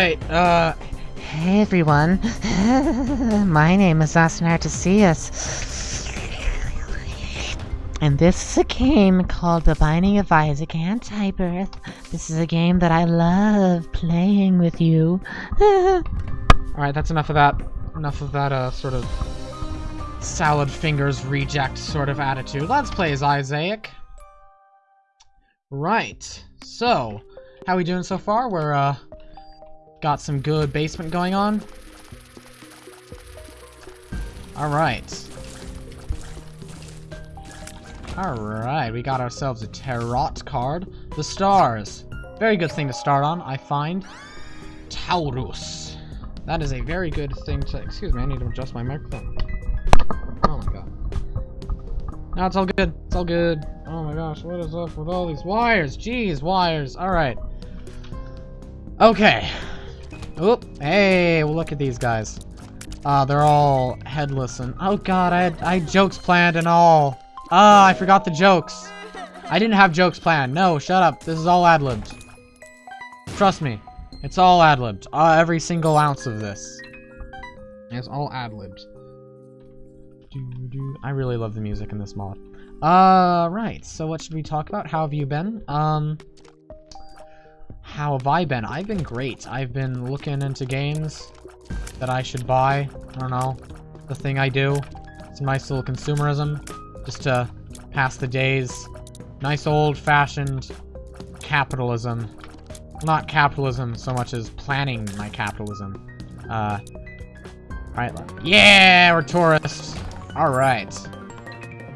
Alright, uh... Hey everyone, my name is Austin Artesius. And this is a game called The Binding of Isaac Antibirth. This is a game that I love playing with you. Alright, that's enough of that. Enough of that, uh, sort of... Salad fingers reject sort of attitude. Let's play as Isaac. Right. So, how we doing so far? We're, uh... Got some good basement going on. Alright. Alright, we got ourselves a Tarot card. The stars. Very good thing to start on, I find. Taurus. That is a very good thing to... Excuse me, I need to adjust my microphone. Oh my god. No, it's all good. It's all good. Oh my gosh, what is up with all these wires? Jeez, wires. Alright. Okay. Oop. Hey, well, look at these guys. Uh, they're all headless and... Oh god, I had, I had jokes planned and all. Ah, I forgot the jokes. I didn't have jokes planned. No, shut up. This is all ad-libbed. Trust me. It's all ad-libbed. Uh, every single ounce of this. It's all ad-libbed. I really love the music in this mod. Uh, right. So what should we talk about? How have you been? Um, how have I been? I've been great. I've been looking into games that I should buy. I don't know. The thing I do. It's a nice little consumerism just to pass the days. Nice old-fashioned capitalism. Not capitalism so much as planning my capitalism. Uh, alright, yeah, we're tourists. Alright.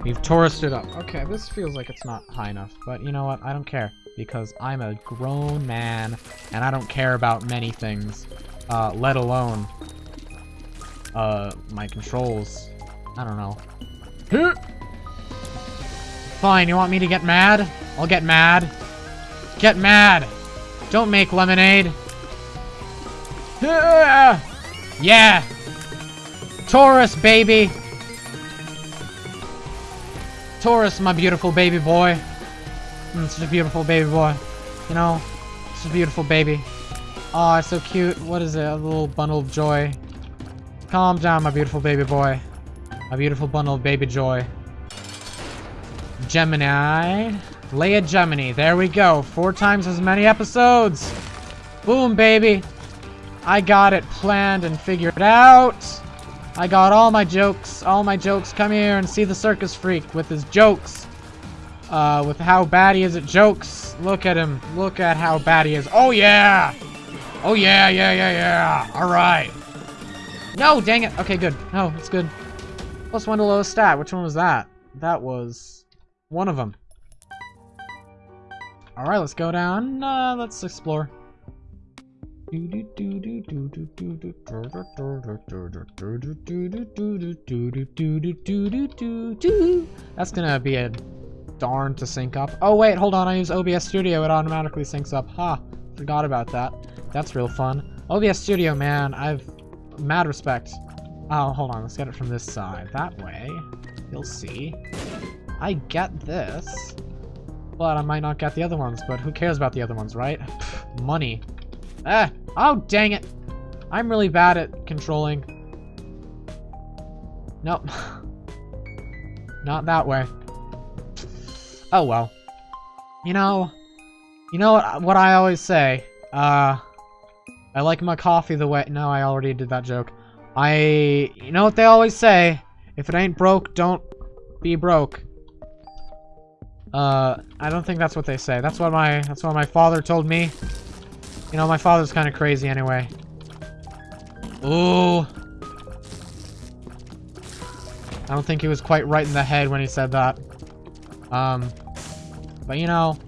We've touristed up. Okay, this feels like it's not high enough, but you know what? I don't care, because I'm a grown man, and I don't care about many things, uh, let alone, uh, my controls. I don't know. Fine, you want me to get mad? I'll get mad. Get mad! Don't make lemonade. Yeah! Taurus, baby! Taurus, my beautiful baby boy. Mm, such a beautiful baby boy. You know? Such a beautiful baby. Oh, it's so cute. What is it? A little bundle of joy. Calm down, my beautiful baby boy. My beautiful bundle of baby joy. Gemini. Leia Gemini. There we go. Four times as many episodes. Boom, baby. I got it planned and figured out. I got all my jokes. All my jokes. Come here and see the circus freak with his jokes. Uh, with how bad he is at jokes. Look at him. Look at how bad he is. Oh, yeah. Oh, yeah, yeah, yeah, yeah. All right. No, dang it. Okay, good. No, it's good. Plus one to lowest stat. Which one was that? That was... One of them. Alright, let's go down. Uh, let's explore. That's gonna be a darn to sync up. Oh wait, hold on, I use OBS Studio, it automatically syncs up. Ha, huh, forgot about that. That's real fun. OBS Studio, man, I've mad respect. Oh, hold on, let's get it from this side. That way, you'll see. I get this. But I might not get the other ones, but who cares about the other ones, right? Money. Ah! Oh, dang it! I'm really bad at controlling. Nope. not that way. Oh well. You know, you know what, what I always say? Uh, I like my coffee the way- no, I already did that joke. I, you know what they always say? If it ain't broke, don't be broke. Uh, I don't think that's what they say. That's what my that's what my father told me. You know, my father's kind of crazy anyway. Ooh. I don't think he was quite right in the head when he said that. Um, but you know,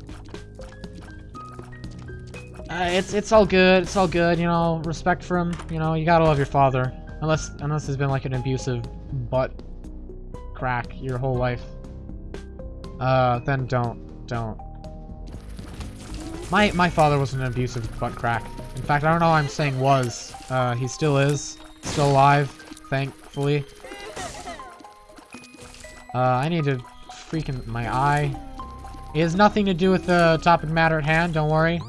uh, it's it's all good. It's all good. You know, respect for him. You know, you gotta love your father, unless unless he's been like an abusive butt crack your whole life. Uh, then don't, don't. My, my father was an abusive butt crack. In fact, I don't know I'm saying was. Uh, he still is. Still alive, thankfully. Uh, I need to freaking, my eye. It has nothing to do with the topic matter at hand, don't worry.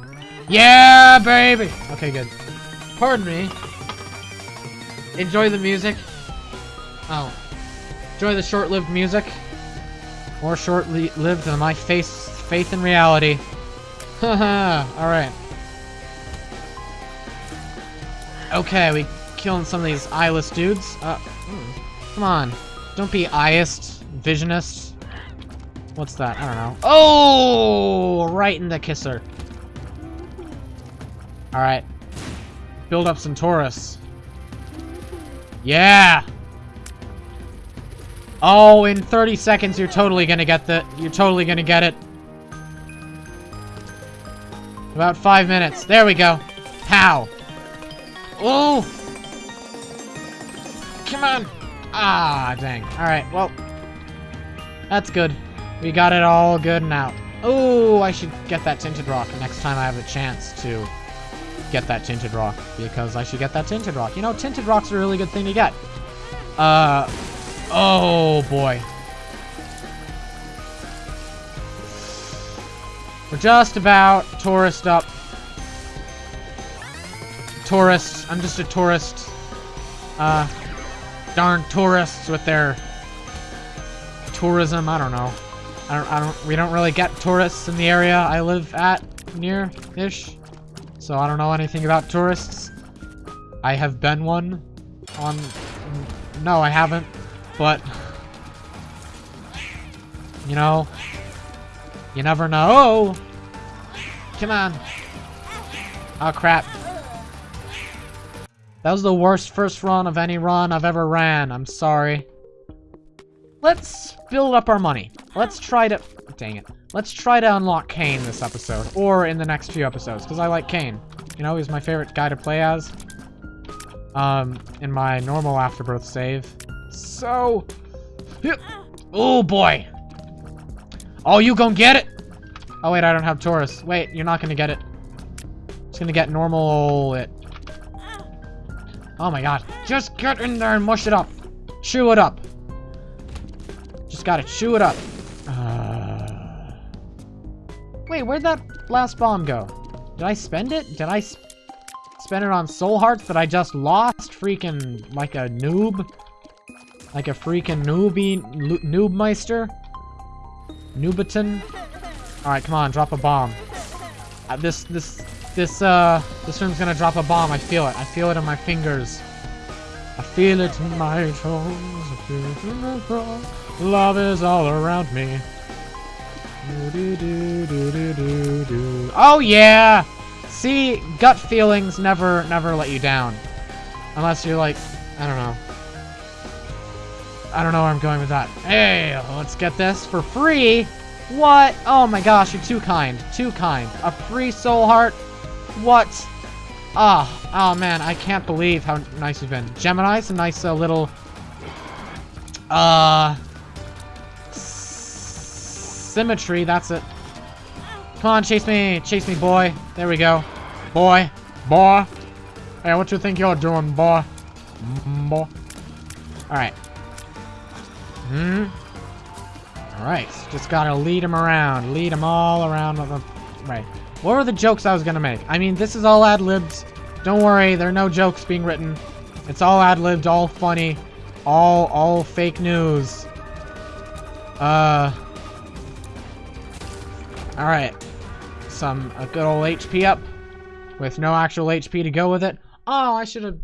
Yeah, baby! Okay, good. Pardon me. Enjoy the music. Oh. Enjoy the short-lived music. More short-lived than my face, faith in reality. Haha, alright. Okay, we killing some of these eyeless dudes. Uh, hmm. come on. Don't be eyest, visionist. What's that? I don't know. Oh! Right in the kisser. Alright. Build up some Taurus. Yeah! Oh, in 30 seconds you're totally gonna get the- you're totally gonna get it. About five minutes. There we go. Pow! Oh! Come on! Ah, dang. Alright, well. That's good. We got it all good now. Oh, I should get that tinted rock next time I have a chance to get that tinted rock. Because I should get that tinted rock. You know, tinted rock's a really good thing to get. Uh, oh boy. We're just about tourist up. Tourist. I'm just a tourist. Uh, darn tourists with their tourism. I don't know. I don't. I don't. We don't really get tourists in the area I live at near-ish. So I don't know anything about tourists. I have been one on... No, I haven't. But... You know... You never know. Oh! Come on. Oh, crap. That was the worst first run of any run I've ever ran. I'm sorry. Let's build up our money. Let's try to... Dang it. Let's try to unlock Cain this episode. Or in the next few episodes. Because I like Cain. You know, he's my favorite guy to play as. Um, in my normal Afterbirth save. So... Oh, boy. Oh, you gonna get it? Oh, wait, I don't have Taurus. Wait, you're not gonna get it. It's gonna get normal it. Oh my god. Just get in there and mush it up. Chew it up. Just gotta chew it up. Wait, where'd that last bomb go? Did I spend it? Did I sp spend it on soul hearts that I just lost? Freaking like a noob? Like a freaking noobie noobmeister? Noobaton? Alright, come on, drop a bomb. Uh, this, this, this, uh, this room's gonna drop a bomb. I feel it. I feel it in my fingers. I feel it in my toes. I feel it in my toes. Love is all around me. Oh yeah! See, gut feelings never, never let you down. Unless you're like, I don't know. I don't know where I'm going with that. Hey, let's get this for free. What? Oh my gosh, you're too kind. Too kind. A free soul heart? What? Ah, oh, oh man, I can't believe how nice you've been. Gemini's a nice uh, little... Uh... Symmetry, that's it. Come on, chase me. Chase me, boy. There we go. Boy. Boy. Hey, what you think you're doing, boy? Boy. Alright. Hmm. Alright. Just gotta lead him around. Lead him all around. The... Right. What were the jokes I was gonna make? I mean, this is all ad-libs. Don't worry, there are no jokes being written. It's all ad-libbed, all funny. All, all fake news. Uh... Alright. Some, a good old HP up. With no actual HP to go with it. Oh, I should have...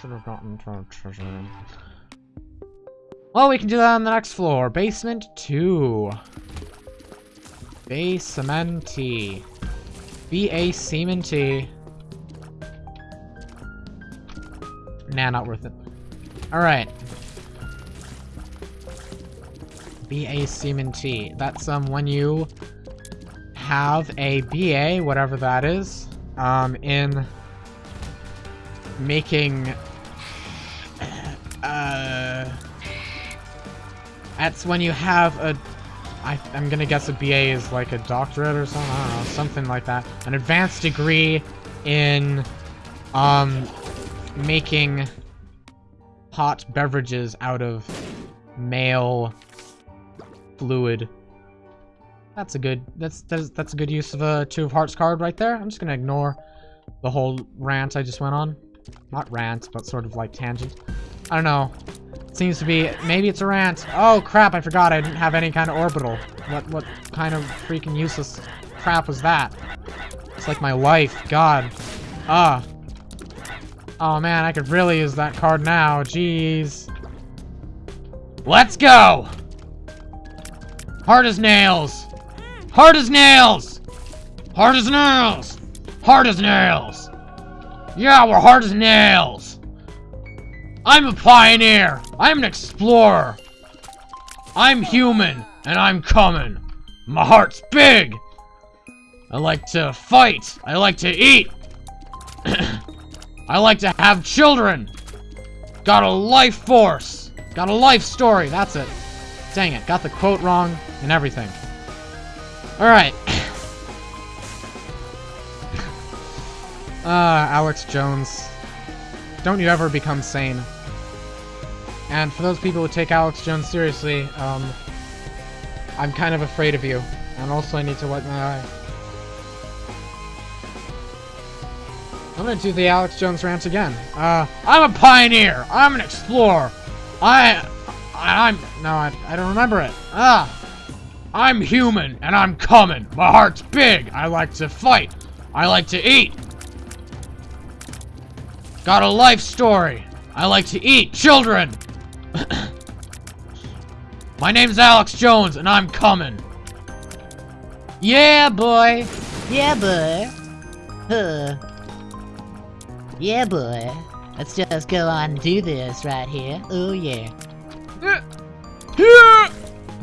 Should have gotten treasure room. Well, we can do that on the next floor. Basement 2. Basement-y. B-A-Cementy. Nah, not worth it. Alright. BA Seaman T. That's um when you have a BA, whatever that is, um, in making uh that's when you have a I, I'm gonna guess a BA is like a doctorate or something, I don't know, something like that. An advanced degree in um making hot beverages out of male fluid. That's a good that's that's that's a good use of a two of hearts card right there. I'm just gonna ignore The whole rant I just went on. Not rant, but sort of like tangent. I don't know. It Seems to be, maybe it's a rant. Oh crap, I forgot I didn't have any kind of orbital. What, what kind of freaking useless crap was that? It's like my life, god. Ah. Oh man, I could really use that card now, jeez. Let's go! Hard as nails! Hard as nails! Hard as nails! Hard as nails! Yeah, we're hard as nails! I'm a pioneer! I'm an explorer! I'm human, and I'm coming! My heart's big! I like to fight! I like to eat! I like to have children! Got a life force! Got a life story, that's it. Dang it, got the quote wrong and everything. Alright. Uh, Alex Jones. Don't you ever become sane. And for those people who take Alex Jones seriously, um, I'm kind of afraid of you. And also I need to wipe my eye. I'm gonna do the Alex Jones rant again. Uh, I'm a pioneer! I'm an explorer! I... I'm... No, I, I don't remember it. Ah! I'm human, and I'm coming! My heart's big! I like to fight! I like to eat! Got a life story. I like to eat children. My name's Alex Jones, and I'm coming. Yeah, boy. Yeah, boy. Huh. Yeah, boy. Let's just go on and do this right here. Oh, yeah.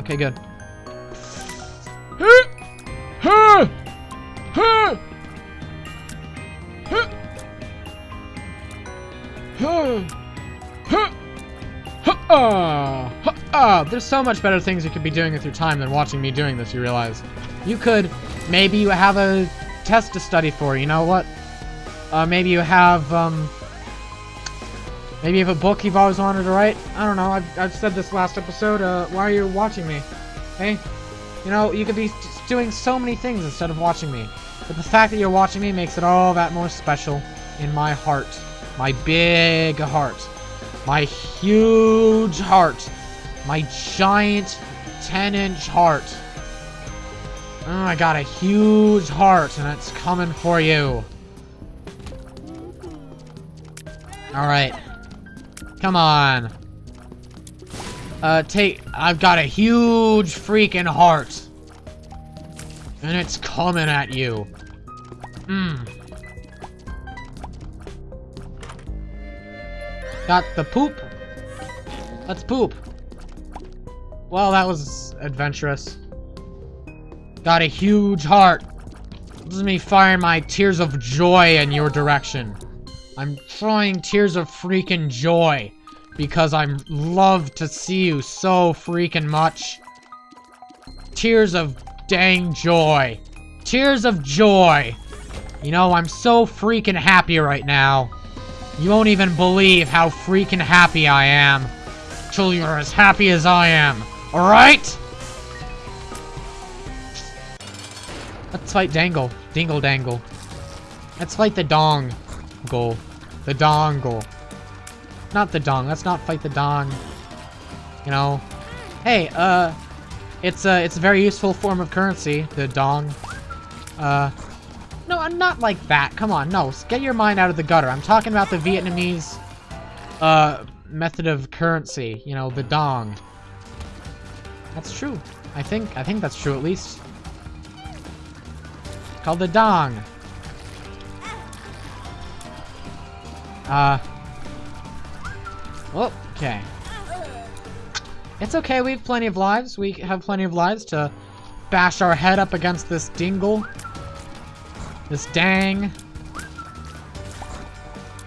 Okay, good. There's so much better things you could be doing with your time than watching me doing this, you realize. You could, maybe you have a test to study for, you know what? Uh, maybe you have, um... Maybe have a book you've always wanted to write? I don't know, I've, I've said this last episode, uh, why are you watching me? Hey? You know, you could be doing so many things instead of watching me. But the fact that you're watching me makes it all that more special in my heart. My big heart. My huge heart. My giant 10-inch heart. Oh, I got a huge heart, and it's coming for you. Alright. Come on. Uh, take... I've got a huge freaking heart. And it's coming at you. Mmm. Got the poop. Let's poop. Well, that was adventurous. Got a huge heart. This is me firing my tears of joy in your direction. I'm throwing tears of freaking joy. Because I love to see you so freaking much. Tears of dang joy. Tears of joy. You know, I'm so freaking happy right now. You won't even believe how freaking happy I am. Till you're as happy as I am. Alright? Let's fight Dangle. Dingle Dangle. Let's fight the Dong. Goal. The Dongle. Not the Dong. Let's not fight the Dong. You know. Hey, uh... It's a, it's a very useful form of currency, the Dong. Uh... No, I'm not like that. Come on, no. Get your mind out of the gutter. I'm talking about the Vietnamese, uh, method of currency. You know, the dong. That's true. I think, I think that's true at least. Called the dong. Uh. Well, okay. It's okay, we have plenty of lives. We have plenty of lives to bash our head up against this dingle. This dang.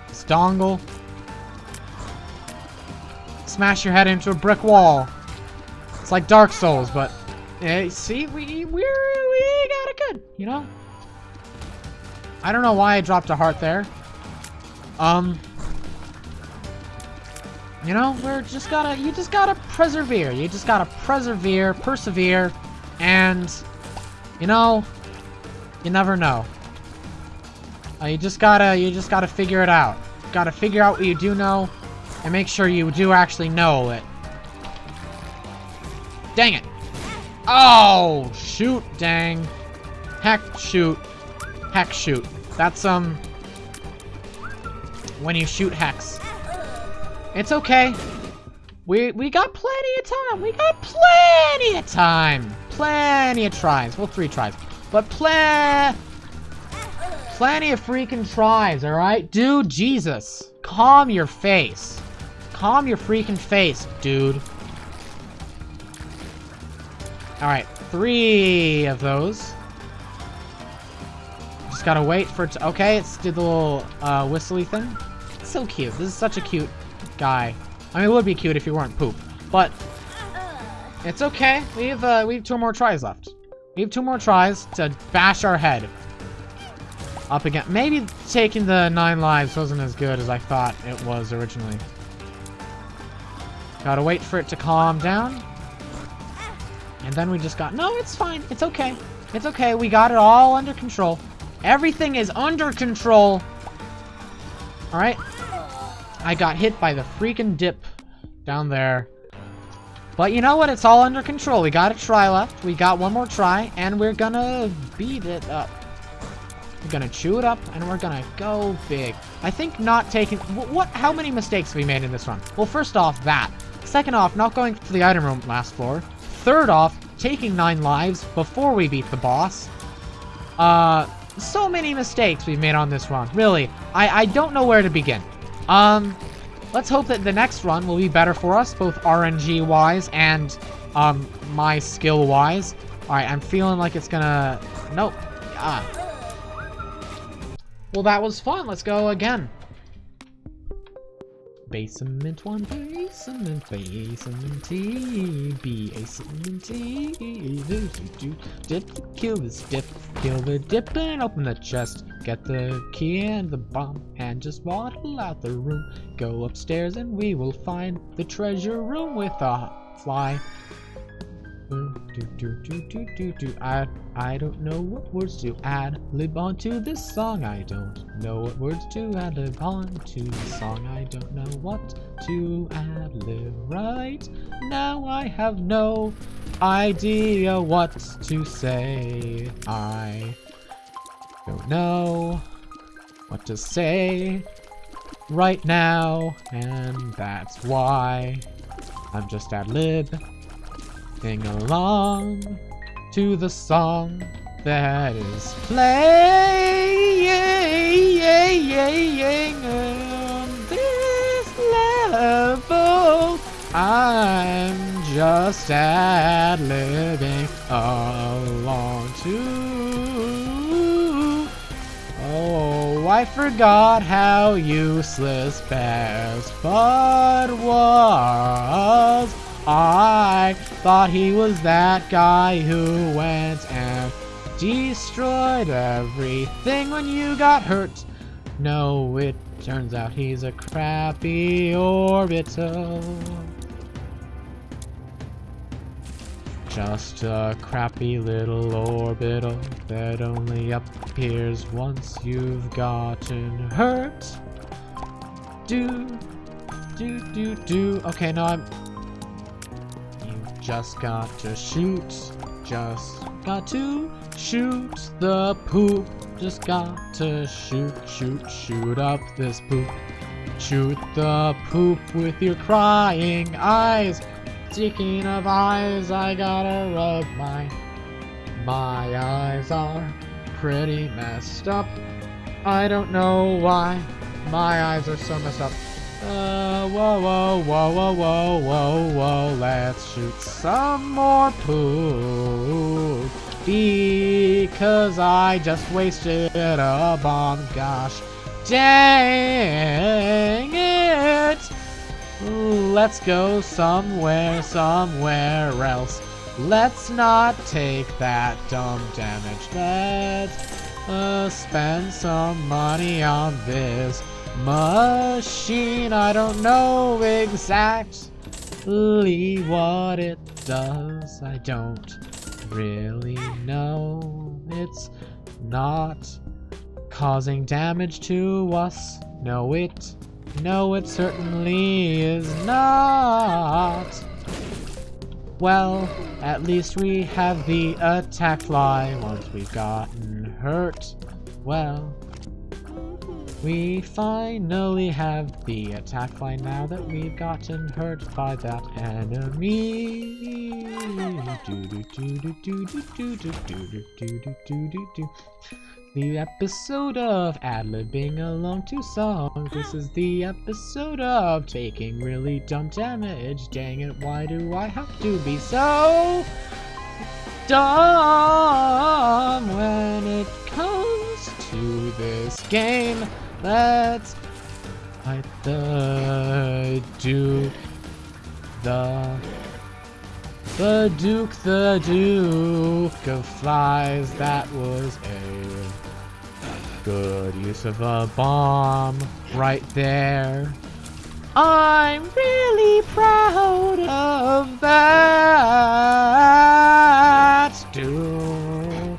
This dongle. Smash your head into a brick wall. It's like Dark Souls, but yeah, see, we we we got it good, you know. I don't know why I dropped a heart there. Um, you know, we're just gotta, you just gotta persevere. You just gotta persevere, persevere, and, you know, you never know. Uh, you just gotta, you just gotta figure it out. Gotta figure out what you do know, and make sure you do actually know it. Dang it. Oh, shoot, dang. Heck, shoot. Heck, shoot. That's, um, when you shoot hex. It's okay. We, we got plenty of time. We got plenty of time. Plenty of tries. Well, three tries. But plen... Plenty of freaking tries, alright? Dude, Jesus. Calm your face. Calm your freaking face, dude. Alright, three of those. Just gotta wait for it to... Okay, it's did the little uh, whistly thing. So cute. This is such a cute guy. I mean, it would be cute if he weren't poop. But it's okay. We have, uh, we have two more tries left. We have two more tries to bash our head. Up again. Maybe taking the nine lives wasn't as good as I thought it was originally. Gotta wait for it to calm down. And then we just got... No, it's fine. It's okay. It's okay. We got it all under control. Everything is under control. Alright. I got hit by the freaking dip down there. But you know what? It's all under control. We got a try left. We got one more try. And we're gonna beat it up. We're gonna chew it up, and we're gonna go big. I think not taking... What? How many mistakes have we made in this run? Well, first off, that. Second off, not going to the item room last floor. Third off, taking nine lives before we beat the boss. Uh, so many mistakes we've made on this run. Really, I, I don't know where to begin. Um, let's hope that the next run will be better for us, both RNG-wise and, um, my skill-wise. Alright, I'm feeling like it's gonna... Nope. Ah. Well, that was fun. Let's go again. Basement one, basement, basement T, B, A, cement T, do, do, dip, kill this dip, kill the dip and open the chest, get the key and the bomb, and just waddle out the room, go upstairs and we will find the treasure room with a fly. Do, do, do, do, do, do. I, I don't know what words to add lib onto this song. I don't know what words to add lib onto the song. I don't know what to add lib right now. I have no idea what to say. I don't know what to say right now, and that's why I'm just ad lib. Sing along to the song that is playing on this level. I'm just ad-libbing along to. Oh, I forgot how useless Best Bud was. I thought he was that guy who went and destroyed everything when you got hurt. No, it turns out he's a crappy orbital. Just a crappy little orbital that only appears once you've gotten hurt. Do, do, do, do. Okay, no, I'm just got to shoot, just got to shoot the poop. Just got to shoot, shoot, shoot up this poop. Shoot the poop with your crying eyes. Speaking of eyes, I gotta rub my... My eyes are pretty messed up. I don't know why my eyes are so messed up. Uh, whoa, whoa, whoa, whoa, whoa, whoa, whoa, let's shoot some more poop. Because I just wasted a bomb, gosh dang it. Let's go somewhere, somewhere else. Let's not take that dumb damage. Let's uh, spend some money on this machine. I don't know exactly what it does. I don't really know. It's not causing damage to us. No, it, no, it certainly is not. Well, at least we have the attack fly once we've gotten hurt. Well, we finally have the attack line now that we've gotten hurt by that enemy. The episode of ad-libbing along to songs. This is the episode of taking really dumb damage. Dang it, why do I have to be so dumb when it comes to this game? Let's fight the Duke, the the Duke, the Duke of Flies. That was a good use of a bomb right there. I'm really proud of that. Do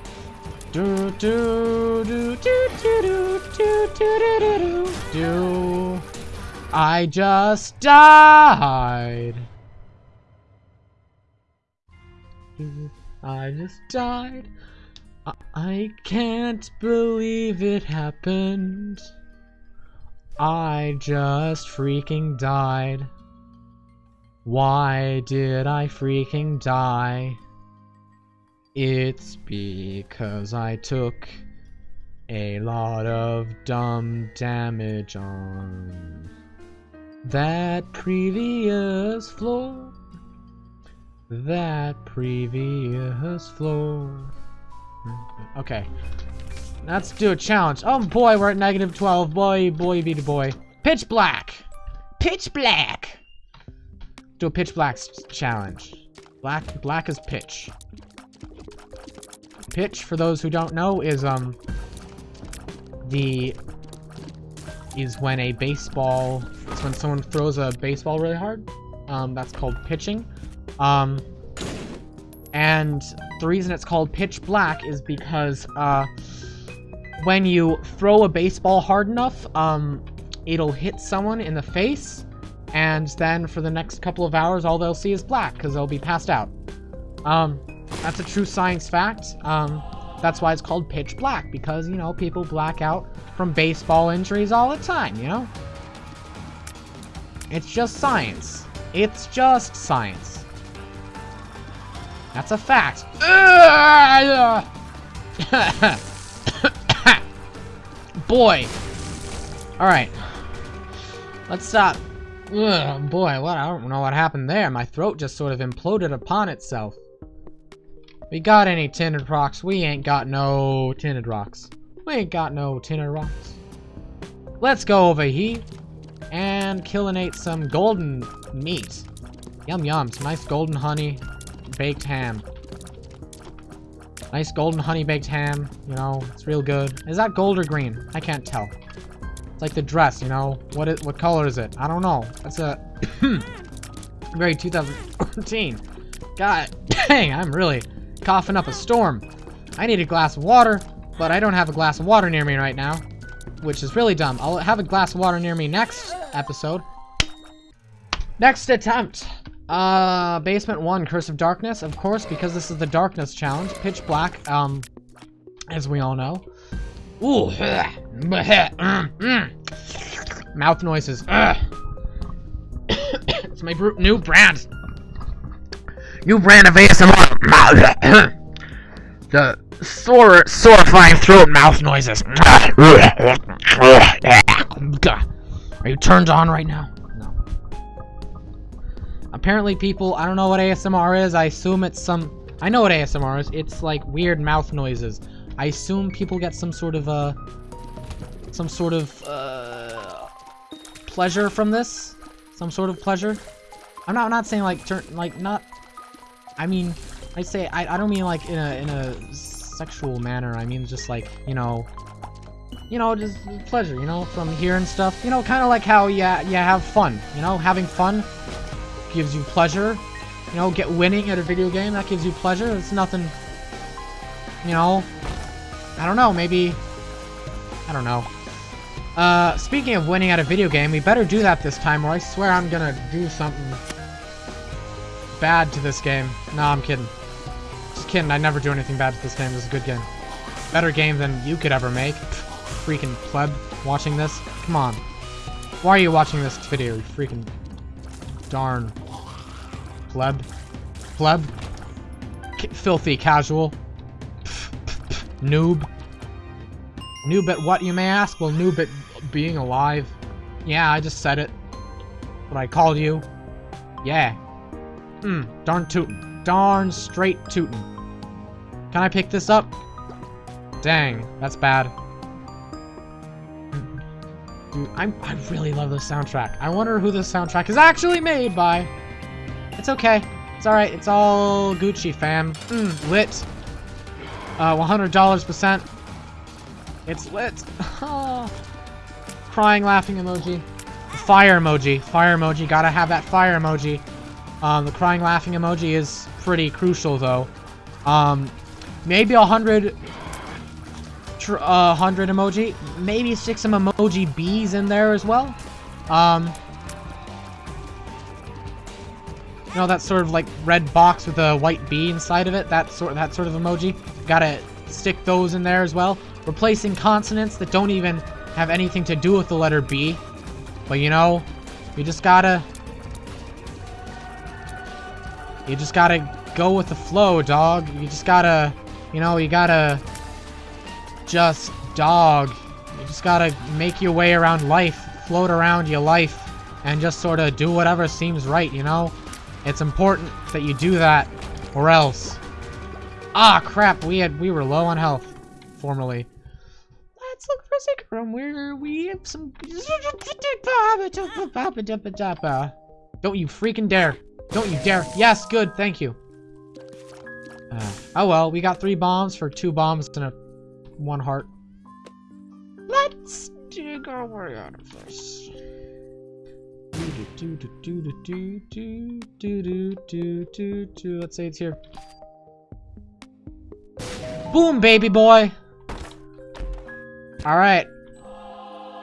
do do do do do do do do do do do. I just died. I just died. I, I can't believe it happened. I just freaking died. Why did I freaking die? It's because I took a lot of dumb damage on that previous floor. That previous floor. Okay. Let's do a challenge. Oh boy, we're at negative 12. Boy, boy, be the boy. Pitch black! Pitch black! Do a pitch black challenge. Black, black is pitch. Pitch, for those who don't know, is, um, the, is when a baseball, it's when someone throws a baseball really hard. Um, that's called pitching. Um, and the reason it's called pitch black is because, uh, when you throw a baseball hard enough, um, it'll hit someone in the face, and then for the next couple of hours, all they'll see is black, because they'll be passed out. Um, that's a true science fact. Um, that's why it's called pitch black, because, you know, people black out from baseball injuries all the time, you know? It's just science. It's just science. That's a fact. boy. Alright. Let's stop. Ugh, boy, what? I don't know what happened there. My throat just sort of imploded upon itself. We got any tinted rocks? We ain't got no tinted rocks. We ain't got no tinted rocks. Let's go over here and killinate some golden meat. Yum yum, some nice golden honey baked ham. Nice golden honey baked ham, you know, it's real good. Is that gold or green? I can't tell. It's like the dress, you know. What is what color is it? I don't know. That's a very 2014. God dang, I'm really coughing up a storm. I need a glass of water, but I don't have a glass of water near me right now, which is really dumb. I'll have a glass of water near me next episode. Next attempt. Uh, Basement 1, Curse of Darkness, of course, because this is the Darkness Challenge. Pitch Black, um, as we all know. Ooh. Mouth noises. it's my new brand. New brand of ASMR. mouth, the sore, sorifying throat mouth noises. Are you turned on right now? No. Apparently people, I don't know what ASMR is, I assume it's some, I know what ASMR is, it's like weird mouth noises. I assume people get some sort of, uh, some sort of, uh, pleasure from this? Some sort of pleasure? I'm not, I'm not saying like, turn, like, not, I mean, I say, I, I don't mean like in a, in a sexual manner, I mean just like, you know, you know, just pleasure, you know, from hearing stuff, you know, kind of like how you, you have fun, you know, having fun gives you pleasure. You know, get winning at a video game, that gives you pleasure. It's nothing, you know, I don't know, maybe, I don't know. Uh, speaking of winning at a video game, we better do that this time or I swear I'm gonna do something bad to this game. Nah, I'm kidding. Just kidding, I never do anything bad to this game. This is a good game. Better game than you could ever make. Freaking pleb watching this. Come on. Why are you watching this video, you freaking darn pleb? Pleb? K filthy casual? Noob? Noob at what, you may ask? Well, noob at being alive. Yeah, I just said it. What I called you. Yeah. Hmm, darn tootin'. Darn straight tootin'. Can I pick this up? Dang, that's bad. Dude, I, I really love this soundtrack. I wonder who this soundtrack is actually made by. It's okay. It's alright. It's all Gucci, fam. Mm, lit. Uh, $100 percent. It's lit. Crying, laughing emoji. Fire emoji. Fire emoji. Gotta have that fire emoji. Um, the crying, laughing emoji is pretty crucial, though. Um, maybe a hundred uh, 100 emoji. Maybe stick some emoji bees in there as well. Um, you know, that sort of like red box with a white bee inside of it. That sort, that sort of emoji. Gotta stick those in there as well. Replacing consonants that don't even have anything to do with the letter B. But you know, you just gotta... You just gotta go with the flow, dog. You just gotta... You know, you gotta just dog. You just gotta make your way around life, float around your life, and just sort of do whatever seems right, you know? It's important that you do that, or else. Ah, crap, we had we were low on health, formerly. Let's look for a secret room where we have some... Don't you freaking dare. Don't you dare. Yes, good, thank you. Uh, oh well, we got three bombs for two bombs and a one heart. Let's dig our way out of this. Let's say it's here. Boom, baby boy! Alright.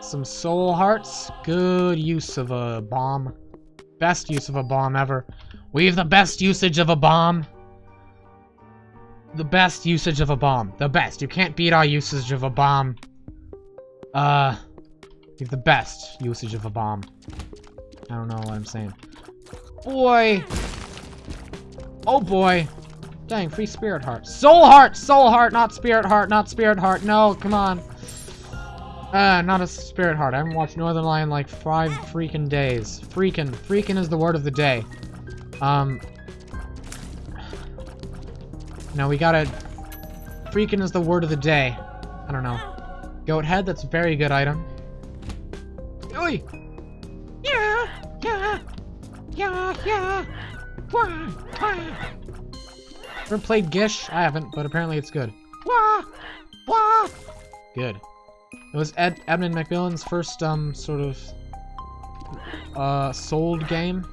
Some soul hearts. Good use of a bomb. Best use of a bomb ever. We have the best usage of a bomb the best usage of a bomb. The best. You can't beat our usage of a bomb. Uh, the best usage of a bomb. I don't know what I'm saying. Boy! Oh boy! Dang, free spirit heart. Soul heart! Soul heart, not spirit heart, not spirit heart. No, come on. Uh, not a spirit heart. I haven't watched Northernlion like five freaking days. Freaking. Freaking is the word of the day. Um, no, we gotta... Freaking is the word of the day. I don't know. Goat head, that's a very good item. Oi! Yeah! Yeah! Yeah! Yeah! Wah! Wah! Ever played Gish? I haven't, but apparently it's good. Wah! Wah! Good. It was Ed Edmund McMillen's first, um, sort of, uh, sold game.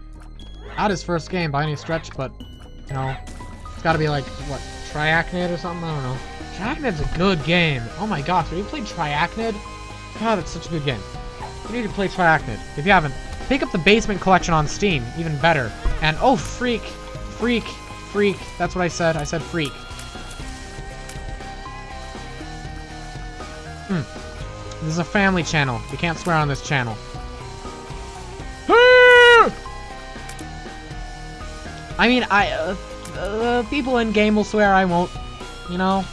Not his first game by any stretch, but, you know, it's gotta be like, what, Triachnid or something? I don't know. Triachnid's a good game. Oh my gosh, have you played Triachnid? God, that's such a good game. You need to play Triachnid. If you haven't, pick up the Basement Collection on Steam. Even better. And, oh, freak. Freak. Freak. That's what I said. I said freak. This is a family channel. You can't swear on this channel. I mean, I... Uh, uh, people in game will swear I won't. You know?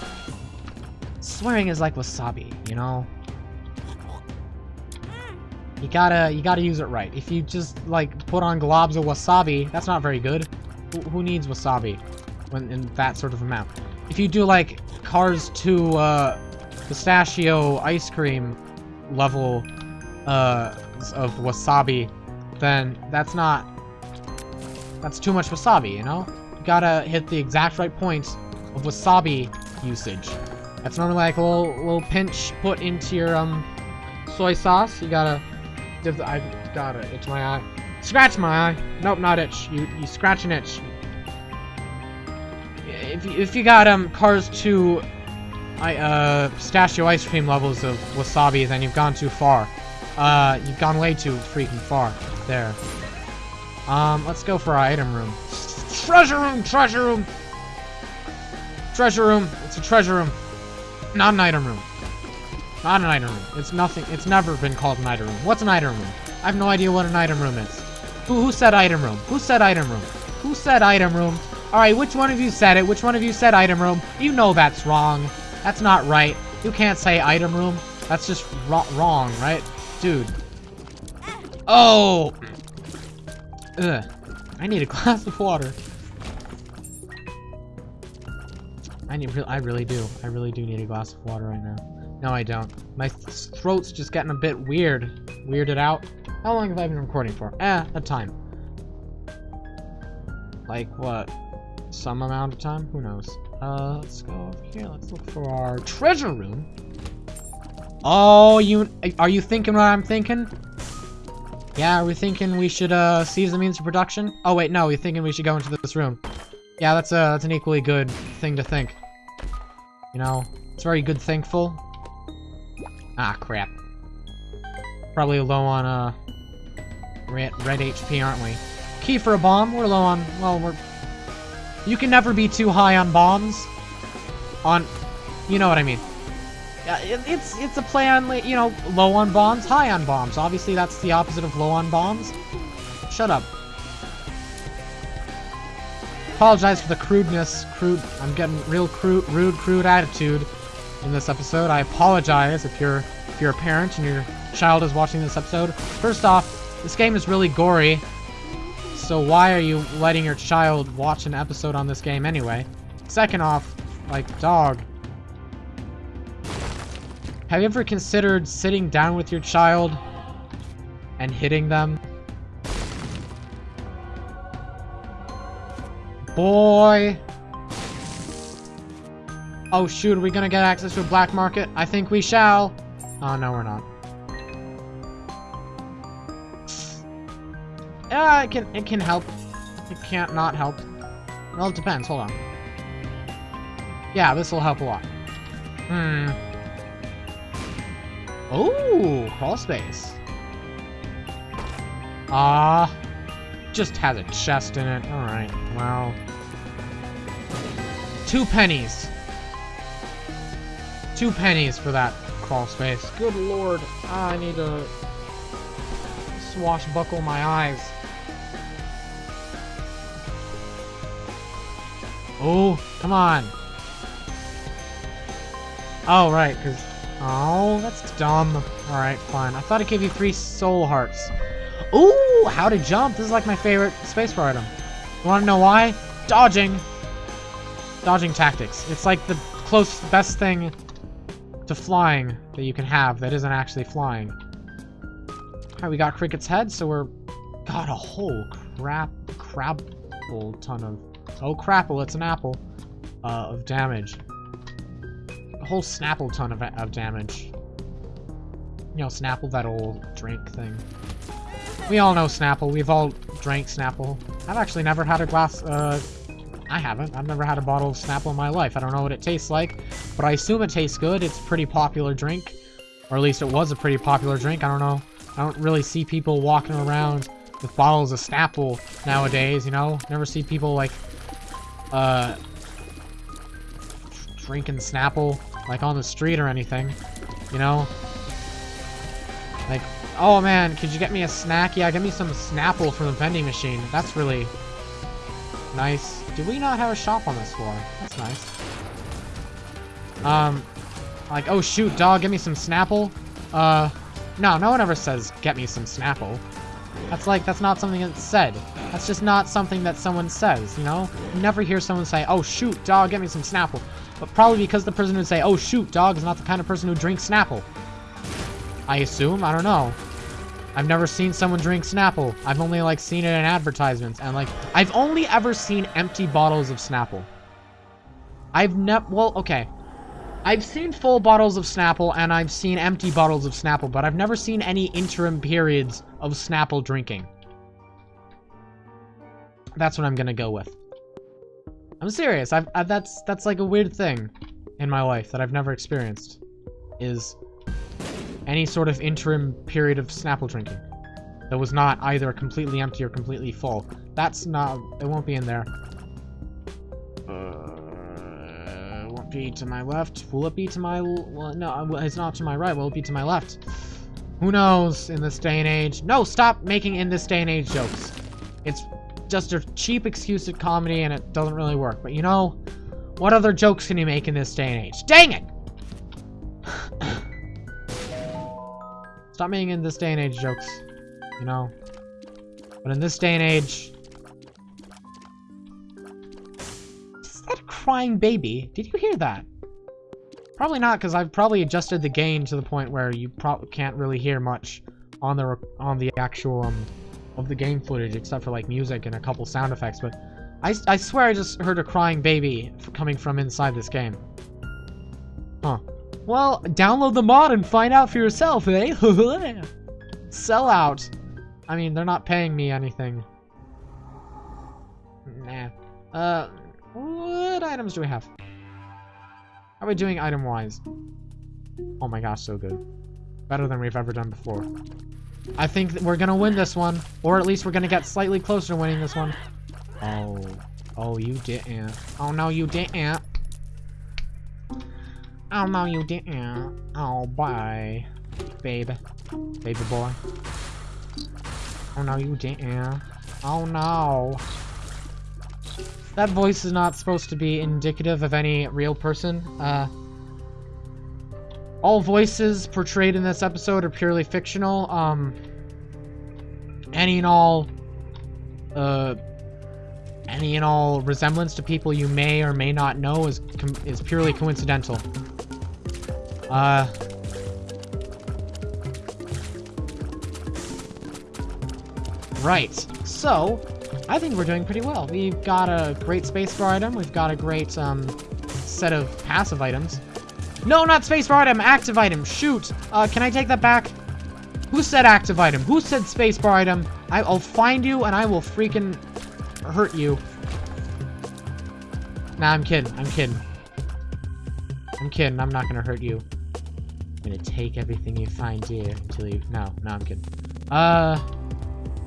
Swearing is like wasabi, you know? You gotta, you gotta use it right. If you just, like, put on globs of wasabi, that's not very good. Who, who needs wasabi when in that sort of amount? If you do, like, Cars 2, uh, pistachio ice cream level, uh, of wasabi, then that's not, that's too much wasabi, you know? You gotta hit the exact right points of wasabi usage. That's normally like a little, little pinch put into your um soy sauce. You gotta, The, I gotta itch my eye. Scratch my eye. Nope, not itch. You you scratch an itch. If you, if you got um Cars 2 I, uh, pistachio ice cream levels of wasabi, then you've gone too far. Uh, you've gone way too freaking far. There. Um, let's go for our item room. Treasure room! Treasure room! Treasure room! It's a treasure room. Not an item room. Not an item room. It's nothing. It's never been called an item room. What's an item room? I have no idea what an item room is. Who, who said item room? Who said item room? Who said item room? Alright, which one of you said it? Which one of you said item room? You know that's wrong. That's not right. You can't say item room. That's just wrong, right? Dude. Oh! Ugh. I need a glass of water. I need. I really do. I really do need a glass of water right now. No, I don't. My throat's just getting a bit weird. Weirded out. How long have I been recording for? Eh, a time. Like, what? Some amount of time? Who knows? Uh, let's go over here. Let's look for our treasure room. Oh, you- are you thinking what I'm thinking? Yeah, are we thinking we should, uh, seize the means of production? Oh, wait, no, we're thinking we should go into this room. Yeah, that's, uh, that's an equally good thing to think. You know, it's very good thankful. Ah, crap. Probably low on, uh, red, red HP, aren't we? Key for a bomb? We're low on, well, we're... You can never be too high on bombs. On, you know what I mean. It's it's a play on, you know, low on bombs, high on bombs. Obviously, that's the opposite of low on bombs. Shut up. Apologize for the crudeness, crude, I'm getting real crude, rude, crude attitude in this episode. I apologize if you're, if you're a parent and your child is watching this episode. First off, this game is really gory, so why are you letting your child watch an episode on this game anyway? Second off, like, dog. Have you ever considered sitting down with your child and hitting them? Boy! Oh shoot, are we gonna get access to a black market? I think we shall. Oh, no we're not. Yeah, it can, it can help. It can't not help. Well, it depends, hold on. Yeah, this will help a lot. Hmm. Oh, crawl space. Ah, just has a chest in it. All right, well, two pennies. Two pennies for that crawl space. Good lord, ah, I need to swashbuckle my eyes. Oh, come on. Oh, right, because... Oh, that's dumb. Alright, fine. I thought it gave you three soul hearts. Ooh, how to jump. This is like my favorite spacebar item. You want to know why? Dodging. Dodging tactics. It's like the close, best thing to flying that you can have that isn't actually flying. Alright, we got Cricket's head, so we're... Got a whole crap, crapple ton of... Oh, crapple, it's an apple. Uh, of damage A whole Snapple ton of, of damage. You know, Snapple, that old drink thing. We all know Snapple. We've all drank Snapple. I've actually never had a glass, uh... I haven't. I've never had a bottle of Snapple in my life. I don't know what it tastes like, but I assume it tastes good. It's a pretty popular drink. Or at least it was a pretty popular drink. I don't know. I don't really see people walking around with bottles of Snapple nowadays, you know? Never see people, like, uh... Drinking Snapple like on the street or anything, you know? Like, oh man, could you get me a snack? Yeah, get me some Snapple from the vending machine. That's really nice. Do we not have a shop on this floor? That's nice. Um, like, oh shoot, dog, get me some Snapple. Uh, no, no one ever says, get me some Snapple. That's like, that's not something that's said. That's just not something that someone says, you know? You never hear someone say, oh shoot, dog, get me some Snapple. But probably because the person would say, oh shoot, dog is not the kind of person who drinks Snapple. I assume? I don't know. I've never seen someone drink Snapple. I've only, like, seen it in advertisements. And, like, I've only ever seen empty bottles of Snapple. I've never... Well, okay. I've seen full bottles of Snapple, and I've seen empty bottles of Snapple, but I've never seen any interim periods of Snapple drinking. That's what I'm gonna go with. I'm serious. I've, I've, that's that's like a weird thing. in my life that I've never experienced is any sort of interim period of Snapple drinking that was not either completely empty or completely full. That's not, it won't be in there. Uh, be to my left. Will it be to my, well, no, uh, it's not to my right. Will it be to my left? Who knows in this day and age? No, stop making in this day and age jokes. It's just a cheap excuse at comedy and it doesn't really work. But you know, what other jokes can you make in this day and age? Dang it! Stop making in this day and age jokes, you know? But in this day and age... crying baby? Did you hear that? Probably not, because I've probably adjusted the gain to the point where you probably can't really hear much on the on the actual um of the game footage, except for like music and a couple sound effects. But I, I swear I just heard a crying baby coming from inside this game. Huh. Well, download the mod and find out for yourself, eh? Sell out. I mean, they're not paying me anything. Nah. Uh, what items do we have? How are we doing item-wise? Oh my gosh, so good. Better than we've ever done before. I think we're gonna win this one. Or at least we're gonna get slightly closer to winning this one. Oh. Oh, you didn't. Oh, no, you didn't. Oh, no, you didn't. Oh, bye. Babe. Baby boy. Oh, no, you didn't. Oh, no. That voice is not supposed to be indicative of any real person. Uh, all voices portrayed in this episode are purely fictional. Um, any and all, uh, any and all resemblance to people you may or may not know is is purely coincidental. Uh. Right. So, I think we're doing pretty well. We've got a great spacebar item. We've got a great um, set of passive items. No, not spacebar item. Active item. Shoot. Uh, can I take that back? Who said active item? Who said spacebar item? I, I'll find you and I will freaking hurt you. Nah, I'm kidding. I'm kidding. I'm kidding. I'm not gonna hurt you. I'm gonna take everything you find here until you... No, no, I'm kidding. Uh...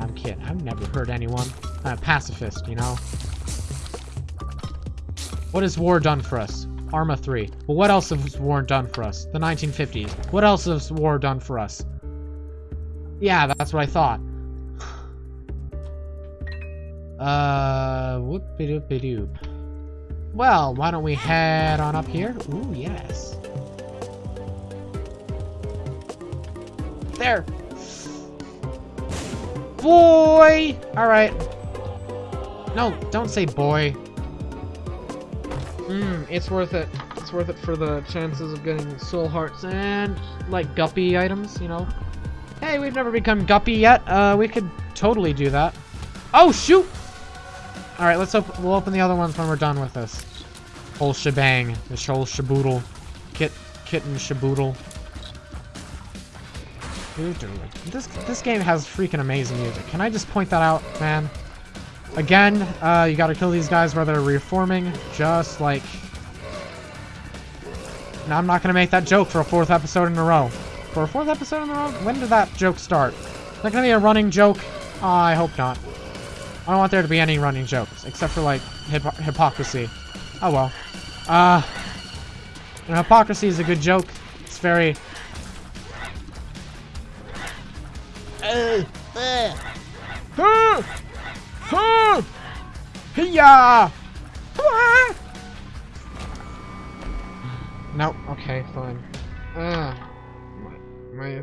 I'm kidding. I've never hurt anyone. I'm pacifist, you know? What has war done for us? Arma 3. Well, what else has war done for us? The 1950s. What else has war done for us? Yeah, that's what I thought. Uh, whoop-de-doop-de-doop. Well, why don't we head on up here? Ooh, yes. There! Boy! Alright. No, don't say boy. Mmm, it's worth it. It's worth it for the chances of getting soul hearts and, like, guppy items, you know? Hey, we've never become guppy yet. Uh, we could totally do that. Oh, shoot! Alright, let's open, we'll open the other ones when we're done with this. Whole shebang. This whole shaboodle. Kit, kitten shaboodle. This, this game has freaking amazing music. Can I just point that out, man? Again, uh, you gotta kill these guys while they're reforming, just like... Now, I'm not gonna make that joke for a fourth episode in a row. For a fourth episode in a row? When did that joke start? Is that gonna be a running joke? Oh, I hope not. I don't want there to be any running jokes, except for, like, hip hypocrisy. Oh, well. Uh, know, hypocrisy is a good joke. It's very... Uh, uh. Huh! Hiya! No, okay, fine. Uh, my, my,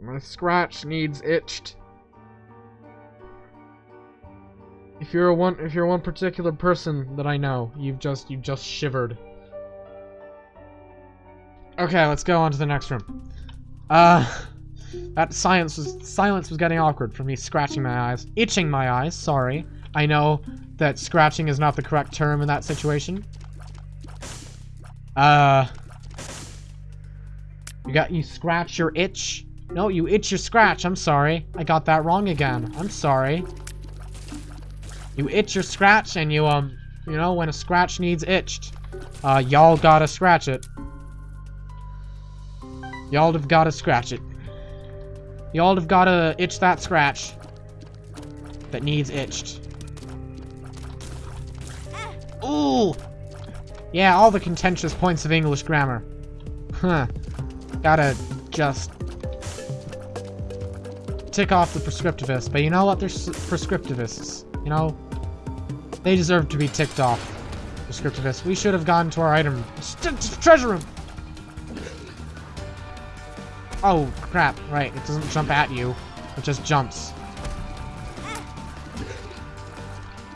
my scratch needs itched. If you're a one, if you're one particular person that I know, you've just, you've just shivered. Okay, let's go on to the next room. Uh, that silence was, silence was getting awkward for me scratching my eyes. Itching my eyes, sorry. I know that scratching is not the correct term in that situation. Uh, you got, you scratch your itch? No, you itch your scratch, I'm sorry. I got that wrong again. I'm sorry. You itch your scratch and you, um, You know, when a scratch needs itched. Uh, y'all gotta scratch it. Y'all have gotta scratch it. Y'all have gotta itch that scratch that needs itched. Ooh! Yeah, all the contentious points of English grammar. Huh. Gotta just tick off the prescriptivists. But you know what? They're prescriptivists. You know? They deserve to be ticked off. Prescriptivists. We should have gone to our item. treasure room! Oh, crap. Right, it doesn't jump at you. It just jumps.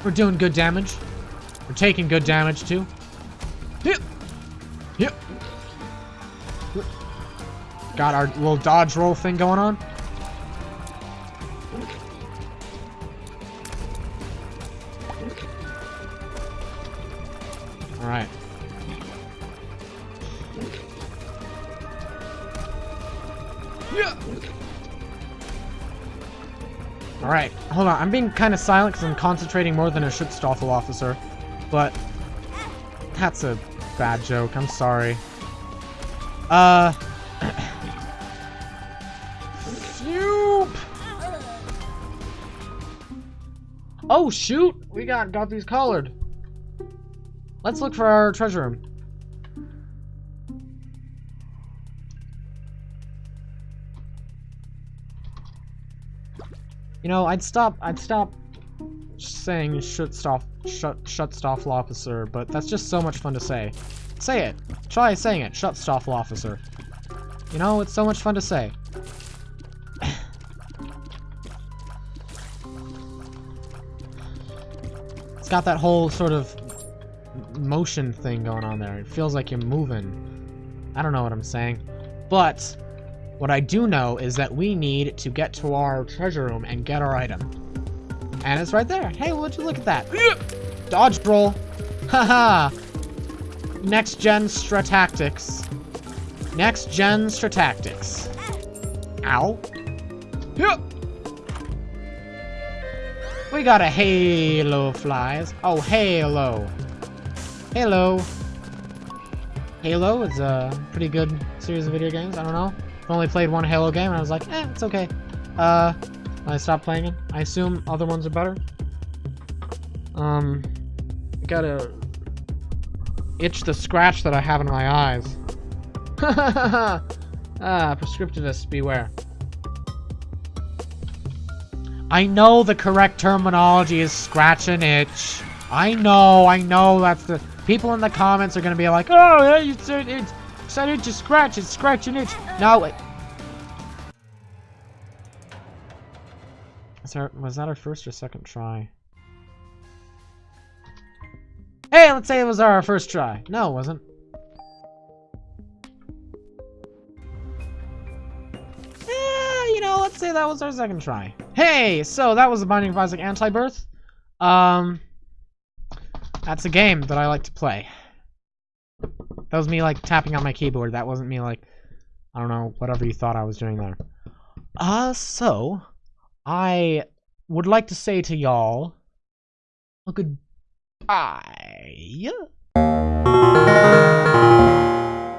We're doing good damage. We're taking good damage, too. Yep. Yep. Got our little dodge roll thing going on. Yeah. Alright, hold on. I'm being kind of silent because I'm concentrating more than a Schutzstaffel officer. But, that's a bad joke. I'm sorry. Uh... Oh, shoot! We got, got these collared. Let's look for our treasure room. You know, I'd stop, I'd stop saying shut stop, shut, Schutzstaffel officer, but that's just so much fun to say. Say it. Try saying it, Schutzstaffel officer. You know, it's so much fun to say. it's got that whole sort of motion thing going on there. It feels like you're moving. I don't know what I'm saying. But what I do know is that we need to get to our treasure room and get our item. And it's right there. Hey, would you look at that? Dodge roll. Haha. Next gen Stratactics. Next gen Stratactics. Ow. Yep. We got a Halo flies. Oh, Halo. Halo. Halo is a pretty good series of video games. I don't know. I've only played one Halo game, and I was like, eh, it's okay. Uh, I stopped playing it. I assume other ones are better. Um, I gotta itch the scratch that I have in my eyes. ah, prescriptivists, beware. I know the correct terminology is scratch and itch. I know, I know that's the... People in the comments are gonna be like, oh, yeah, you said it, it to scratch, it's scratch and itch. No, it... Was, our, was that our first or second try? Hey, let's say it was our first try. No, it wasn't. Eh, you know, let's say that was our second try. Hey, so that was the Binding of Isaac Anti-Birth. Um, that's a game that I like to play. That was me, like, tapping on my keyboard. That wasn't me, like, I don't know, whatever you thought I was doing there. Uh, so, I would like to say to y'all, a goodbye.